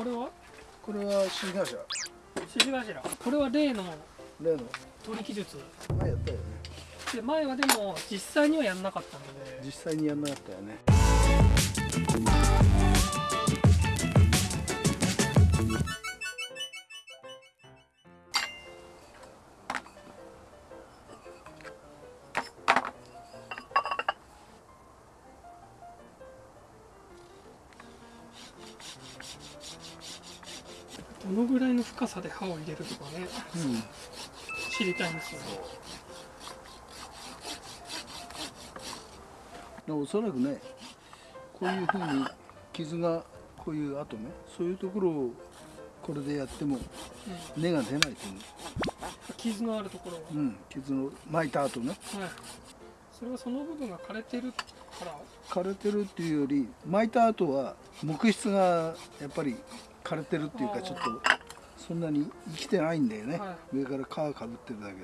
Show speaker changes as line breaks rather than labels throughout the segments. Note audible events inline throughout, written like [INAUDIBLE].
これは？
これは新会社
指示頭。これは例の
例の。
取り記述。
前やったよね。
で前はでも実際にはやんなかったので。
実際にやんなかったよね
どのぐらいの深さで刃を入れるとかね
うん。
知りたいんですよね。
でおそらくねこういうふうに傷がこういう跡ねそういうところをこれでやっても根が出ないと思
傷のあるところは、
う、うん、傷の巻いた後ね。
はい。それはその部分が枯れてるから
枯れてるっていうより巻いた後は木質がやっぱり枯れてるっていうかちょっとそんなに生きてないんだよね、
は
上から皮かぶってるだけで。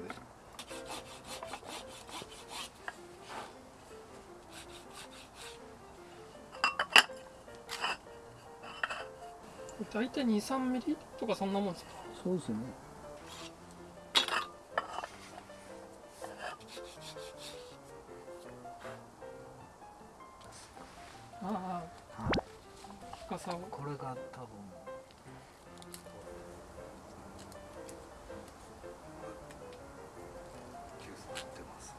大体23ミリとかそんなもんですか？
そうですね
深さを
これが多分急須持ってます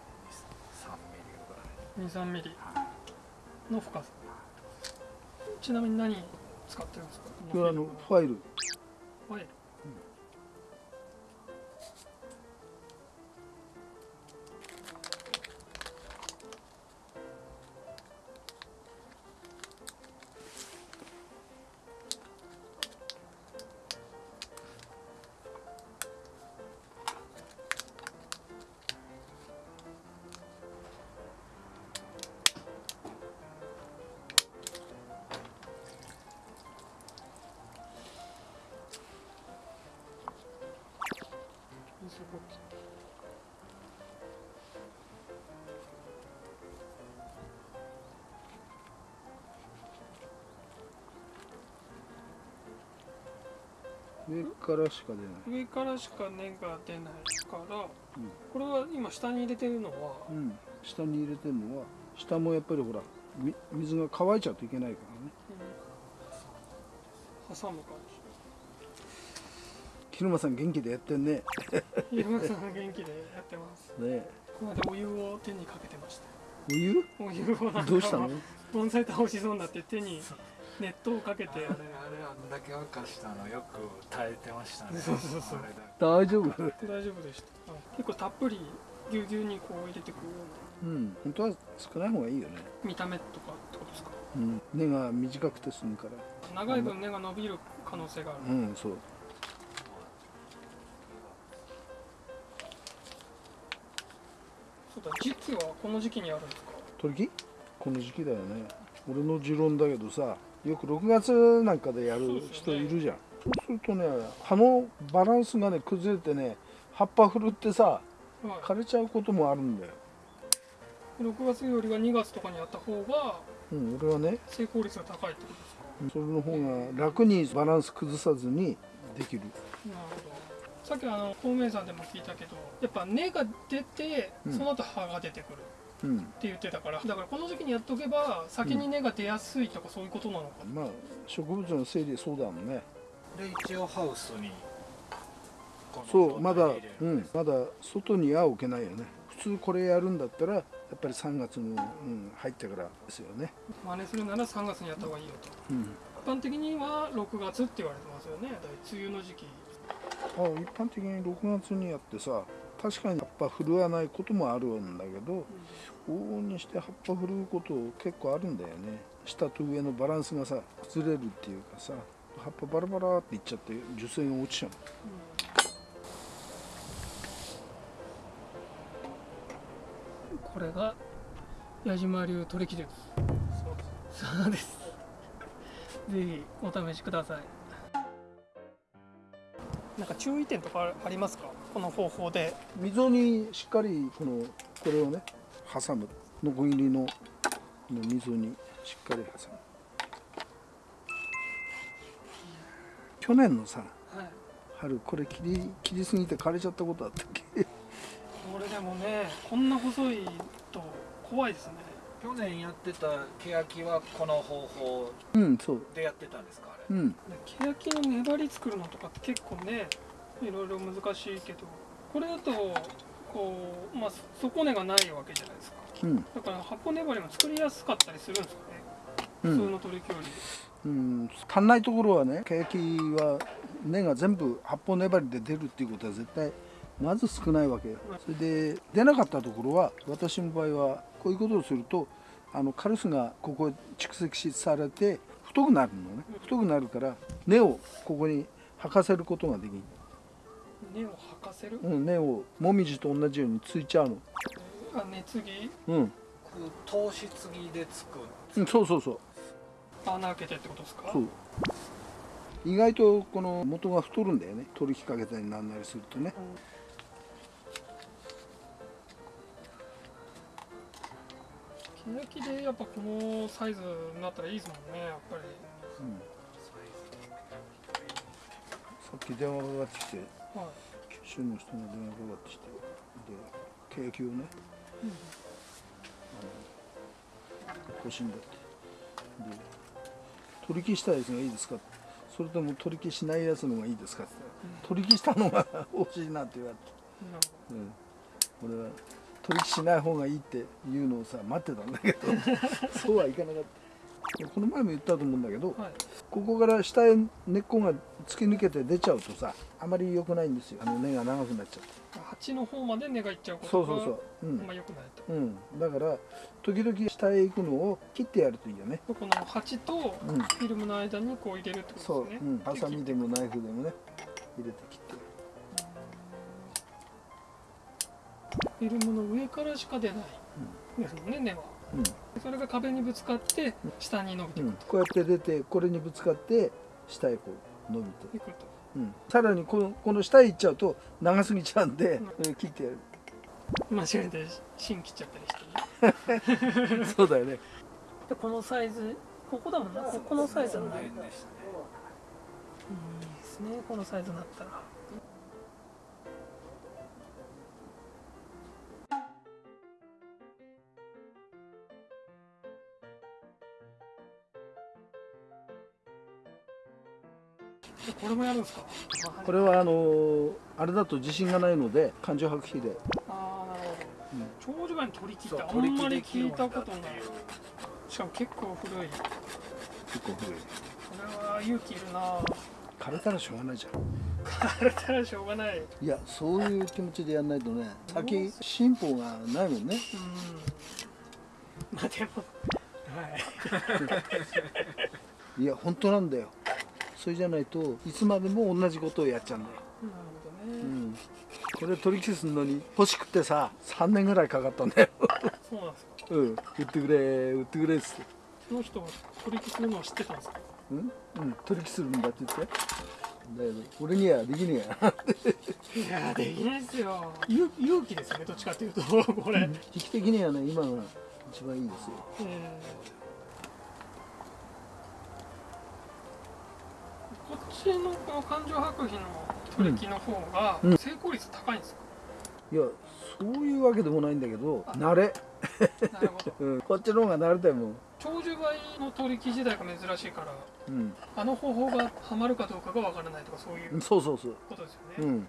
3ミリぐらい。
23ミリの深さちなみに何使ってるんですか？
これはあのファイル。
ファイル水ぼき
上からしか出ない。
上からしか根が出ないから、
うん。
これは今下に入れてるのは、
うん、下に入れてるのは下もやっぱりほらみ水が乾いちゃうといけないからね。
うん。挟む感
広間さん元気でやってんね。[LAUGHS]
じ山さん元気でやってます。
ね。
この間お湯を手にかけてました。
お湯？
お湯をなんか
どうしたの？
盆栽倒しそうになって手に熱湯をかけて。
あれあれあんだけ沸かしたのよく耐えてましたね。
そうそうそう。
あれだ
大丈夫？
大丈夫でした、うん。結構たっぷりぎゅうぎゅうにこう入れてくるような
うん。本当は少ない方がいいよね、
見た目とかってことですか？
うん、根が短くて済むから。
長い分根が伸びる可能性がある、
うんそう
そうだ時期はこの時期にあるんですか？
取り木この時期だよね。俺の持論だけどさよく6月なんかでやる人いるじゃん。そうするとね葉のバランスがね崩れてね葉っぱふるってさ
は
枯れちゃうこともあるんだよ。
い、6月よりは2月とかにやった方が
うん俺はね。
成功率が高いってことですか？
それの方が楽にバランス崩さずにできる。
なるほどさっきあの孔明山でも聞いたけどやっぱ根が出て
うん。
その後葉が出てくる
うん。
って言ってたからだからこの時期にやっとけば先に根が出やすいとかそういうことなのか。な、
まあ植物の整理そうだもんね。
で一応ハウスに
そうまだうん。まだ外には置けないよね。普通これやるんだったらやっぱり3月の、うん、入ってからですよね。
真似するなら3月にやった方がいいよと。
うん。
一般的には6月って言われてますよね。だい梅雨の時期
あ一般的に6月にやってさ確かに葉っぱ振るわないこともあるんだけど往々にして葉っぱ振るうこと結構あるんだよね。下と上のバランスがさ崩れるっていうかさ葉っぱバラバラっていっちゃって樹勢が落ちちゃう。
これが矢島流取り木です。そうです。ぜひお試しくださいなんか注意点とかありますか？この方法で。
溝にしっかりこのこれをね挟む。ノコギリの溝にしっかり挟む。去年のさ
はい。
春これ切り切りすぎて枯れちゃったことあったっけ
これでもねこんな細いと怖いですね
去年やってた欅はこの方法でやってたんですかあれ？
うん。
で欅の粘り作るのとかって結構ねいろいろ難しいけどこれだとこうまあ底根がないわけじゃないですか。
うん。
だから発泡粘りも作りやすかったりするんですかね、
うん、
普通の取り木より
うん、足んないところはねケヤキは根が全部発泡粘りで出るっていうことは絶対まず少ないわけよ。それで出なかったところは私の場合はこういうことをするとあのカルスがここへ蓄積されて太くなるのね。太くなるから根をここに履かせることができる、
根を吐かせる、
うん、根をもみじと同じようについちゃうの。
あ熱ぎ？
うん、
糖質ぎでつく。
うん、そうそうそう。
穴開けてってことですか？
そう。意外とこの元が太るんだよね。取り引きかけたりなんなりするとね
欅でやっぱこのサイズになったらいいですもんねやっぱり。
うん。さっき電話がかかってきて
はい。
九州の人が電話がかかってきてでケヤキをね、あの欲しいんだって。で取り消したやつがいいですかそれとも取り消しないやつの方がいいですかって。取り消したのが欲しいなって言われて、うん、俺は取り消しない方がいいって言うのをさ待ってたんだけど [LAUGHS] そうはいかなかった。この前も言ったと思うんだけど、
はい。
ここから下へ根っこが突き抜けて出ちゃうとさあまり良くないんですよ。あの根が長くなっちゃって。
鉢の方まで根がいっちゃうことが
そうそうそう、う
あ
ん
んま良くないと。
うん、だから時々下へ行くのを切ってやるといいよね。
この鉢と
うん。
フィルムの間にこう入れるってこ
そう、
とですね。
う。ん、ハサミでもナイフでもね入れて切って
フィルムの上からしか出ない。ですもんね根は。
うん。
それが壁にぶつかって下に伸びていく
うん、こうやって出てこれにぶつかって下へこう伸びて、
いくと。
うん、さらにこのこの下へ行っちゃうと長すぎちゃうんで、
うん。
うん切ってやる。
間違えて芯切っちゃったりしてね。[LAUGHS]
そうだよね。
でこのサイズここだもんな。ここのサイズなんだいい
変でしたね
ですね。このサイズになったらこれもやるんですか？
これはあのーあれだと自信がないので感情白皮で
ああなるほど長寿貝の取り木ってあ
ん
まり聞いたことない。しかも結構古い。こ
結構古い。
れは勇気いるな。
枯れたらしょうがないじゃん。
枯れたらしょうがない。
いやそういう気持ちでやんないとね先進歩がないもんね。
うん。まあでもはい。[LAUGHS]
いや本当なんだよそれじゃないといつまでも同じことをやっちゃうんだよ、
なるほどね、
うん、これ取り消すのに欲しくてさ3年ぐらいかかったんだよ。
そうなんですか。
うん。売ってくれ売ってくれっつって。
その人が取引するのを知ってたんですか？
うん、うん、取り消するんだって言って。だけど俺にはできねえや。
いやできないですよ。勇勇気ですよねどっちかっていうとこれ、
時期的にはね今が一番いいですよ。
えーちのこの感情白皮の取り木の方が
うん。
成功率高いんですか、
いやそういうわけでもないんだけど慣れ、
なるほど。[LAUGHS]
うん、こっちの方が慣れたよも。う
長寿梅の取り木時代が珍しいから
うん。
あの方法がハマるかどうかがわからないとかそういう
そうそうそう。
ことですよね、も
うん。
う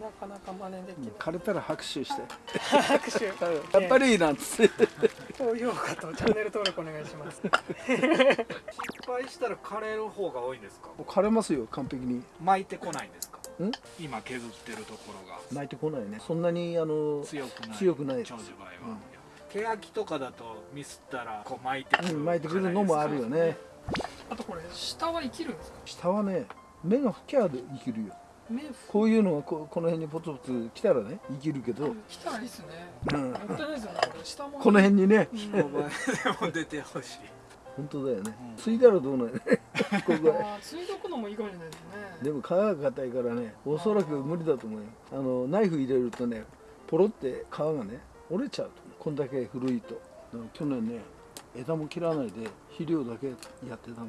なかなか真似できない、
枯れたら拍手して。[LAUGHS]
拍手。[LAUGHS]
やっぱりなんつって
高評価とチャンネル登録お願いします。
失敗したら枯れる方が多いんですか？
枯れますよ完璧に。
巻いてこないんですか？
ん？
今削ってるところが。
泣いてこないね。そんなにあの
強くない。
強くない。
長寿梅は、
うん。
欅とかだとミスったらこう巻いてくる。
うん巻いてくるのもあるよね。
あとこれ下は生きるんですか？
下はね目が吹きゃで生きるよ。
目
こういうのがここの辺にポツポツ来たらね生きるけど、
来たらいいっすね。
うん。
もったいないですよね。これ下も
この辺にね。
うん。
お前でも出てほしい。
本当だよね。
うん。
ついたらどうなんやねここ。は
あーついとくのもいいかもしれないですね。
でも皮が硬いからねおそらく無理だと思うよ。あのナイフ入れるとねポロって皮がね折れちゃうとこんだけ古いと。去年ね枝も切らないで肥料だけやってたの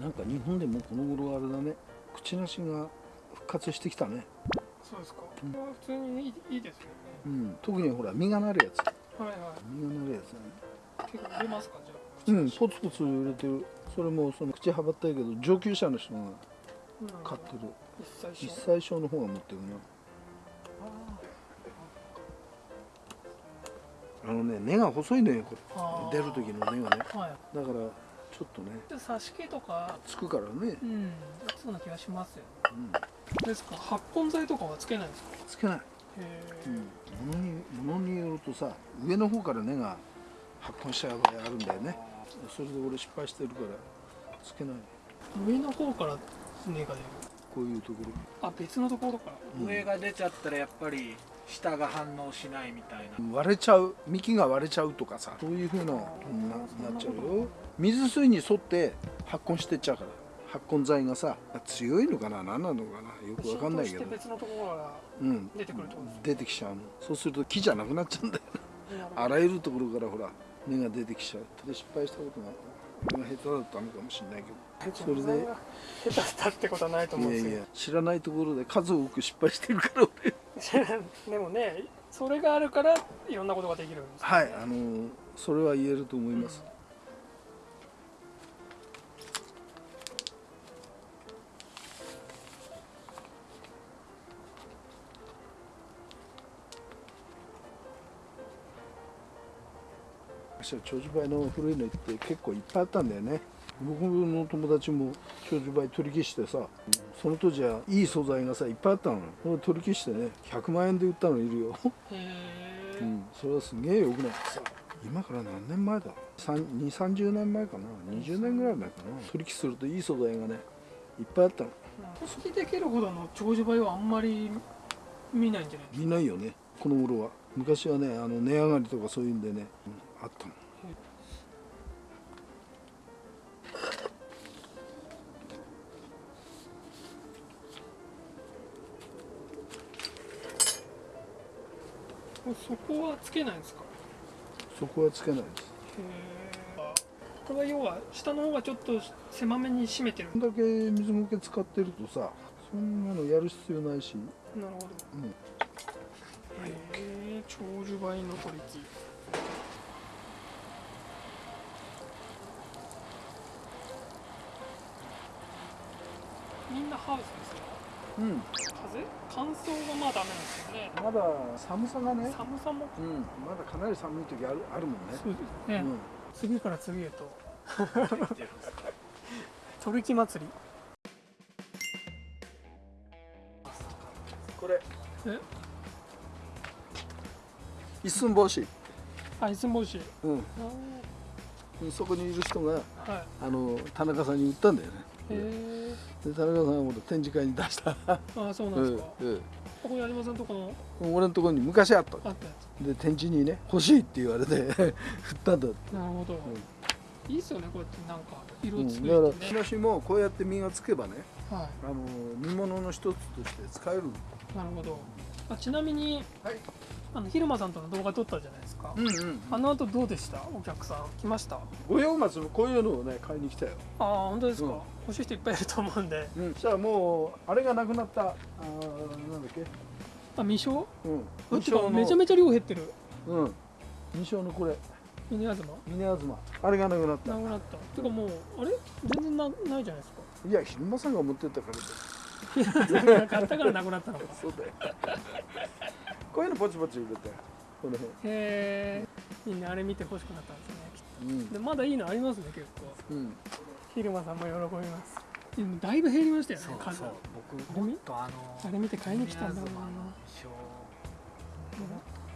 なんか日本でもこの頃あれだね。口なしが復活してきたね、
そうですか、
うん
普通にいいいいですよね。
うん、特にほら実がなるやつ。
はいはい。
実がなるやつだね。
結構売れますかじゃあ。
うん。ポツポツ売れてる。それもその口はばったいけど上級者の人が買ってる。
一切
一歳小の方が持ってるな。あのね根が細いのよこれ。出る時の根がね。
はい。
だからちょっとね
で挿し木とか
つくからね、
うんそうな気がしますよ
うん、
ですか？発根剤とかはつけないんですか？
つけない、
へえ、
うん、物に物によるとさ上の方から根が発根しちゃう場合あるんだよね。それで俺失敗してるからつけない。
上の方から根が出る。
こういうところ。
あ別のところから。
うん。
上が出ちゃったらやっぱり下が反応しないみたいな。
割れちゃう幹が割れちゃうとかさそういうふうなななっちゃうよ。水水に沿って発根してっちゃうから。発根剤がさ強いのかな？何なのかな？よくわかんないけど。
別のところから
うん。
出てくるとです
出てきちゃうの。そうすると木じゃなくなっちゃうんだよ。あらゆるところからほら根が出てきちゃう。で失敗したことが俺が下手だったのかもしれないけど。それで。
下手したってことはないと思うんですよ。
いやいや。知らないところで数多く失敗してるから俺 [LAUGHS]
でもねそれがあるからいろんなことができるんですよね。
はいあのそれは言えると思います、私は長寿梅の古いのって結構いっぱいあったんだよね僕の友達も長寿梅取り消してさその当時はいい素材がさいっぱいあったの。それ取り消してね100万円で売ったのいるよ。
へえ、
うん、それはすげえよくない今から何年前だ？2 3 0年前かな？20年ぐらい前かな？取引するといい素材がねいっぱいあったの。
組織できるほどの長寿梅はあんまり見ないんじゃないです
見ないよねこの頃は。昔はねあの値上がりとかそういうんでね、うんあったの
そこはつけないんですか？
そこはつけないです。
へえこれは要は下の方がちょっと狭めに締めてる。
こんだけ水苔使ってるとさそんなのやる必要ないし、
なるほど。
うん、
へえ長寿梅の取り木みんなハウスですよ
うん、
風？乾燥がまあダメなんですよね。
まだ寒さがね、
寒さも？
うん、まだかなり寒い時あるあるもんね、
そうですね、
うん。
次から次へと。
言ってるんですか
取り木祭り。
これ。
え？
一寸法師、
あいつもし
うん、
あ
そこにいる人が
ーはい。
あの田中さんに売ったんだよね
へ
で田中さんはほら展示会に出した、
えあそうなんですか、
うん
ここ矢島さんとこの
うん俺のところに昔あった
あったや
で展示にね欲しいって言われて [LAUGHS] 振ったんだって、
つなるほど、いいっすよねこうやってなんか色
うん、
つけ
だから
てね、
木梨もこうやって実がつけばね
は
あの煮物の一つとして使える。
いなるほど。あちなみに
はい。
あの昼間さんとの動画撮ったじゃないですか、
うんうん
あの後どうでした？お客さん。来ました？あ
五葉松もこういうのをね買いに来たよ、
あ本当ですか、
うん
欲しい人いっぱいいると思うんで。
うん、そしたらもうあれがなくなった。あーなんだっけ？
あ未生
うん。
あてか
の。
めちゃめちゃ量減ってる。
うん。二章のこれ。
峰東
峰東あれがなくなった。
なくなった。てかもうあれ？全然なないじゃないですか。
いや昼間さんが持ってったから
買ったからなくなったのか。[LAUGHS]
そうだよ。こういうのポチポチ売れたよこの辺。
へえみんなあれ見て欲しくなったんですねきっ
うん。
とでまだいいのありますね結構。
うん
昼間さんも喜びます。でもだいぶ減りましたよね。
そう
数。
そう。僕もっとあの
あれ見て買いに来たんだろうな。
宮妻の衣装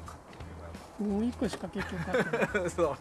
買ってくればよかっ
もう一個しか結局買ってない。
た [LAUGHS] そう